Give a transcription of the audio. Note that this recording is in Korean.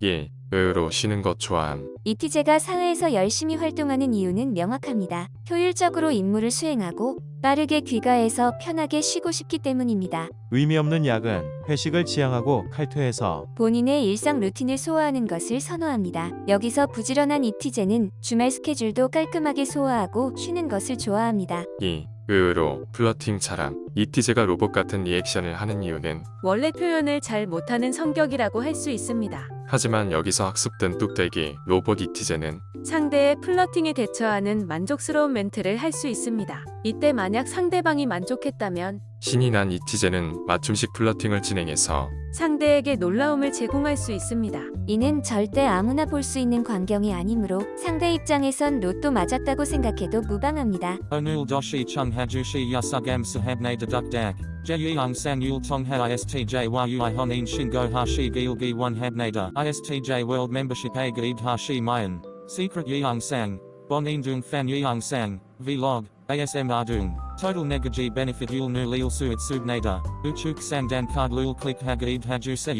1. 의외로 쉬는 것 좋아함. 이티제가 사회에서 열심히 활동하는 이유는 명확합니다. 효율적으로 임무를 수행하고 빠르게 귀가해서 편하게 쉬고 싶기 때문입니다. 의미 없는 야근, 회식을 지향하고 칼퇴해서 본인의 일상 루틴을 소화하는 것을 선호합니다. 여기서 부지런한 이티제는 주말 스케줄도 깔끔하게 소화하고 쉬는 것을 좋아합니다. 2. 의외로 플러팅 잘함. 이티제가 로봇 같은 리액션을 하는 이유는 원래 표현을 잘 못하는 성격이라고 할 수 있습니다. 하지만 여기서 학습된 뚝배기 로봇 이티제는 상대의 플러팅에 대처하는 만족스러운 멘트를 할 수 있습니다. 이때 만약 상대방이 만족했다면 신이 난 이티제는 맞춤식 플러팅을 진행해서 상대에게 놀라움을 제공할 수 있습니다. 이는 절대 아무나 볼 수 있는 광경이 아니므로 상대 입장에선 로또 맞았다고 생각해도 무방합니다. Onul doshi chung hajushi yasugam sahabne deduk dak. Jeyang sang yul tongha istj yu honin shingo hashi gilgi one habnada. Istj world membership a gaib hashi mayan. Secret yang sang. Bonin dung fan yang sang. Vlog. ASM dung. Total negaji benefit yul nu lil suit subnada. Uchuk sang dan card lul click hagaib haju se.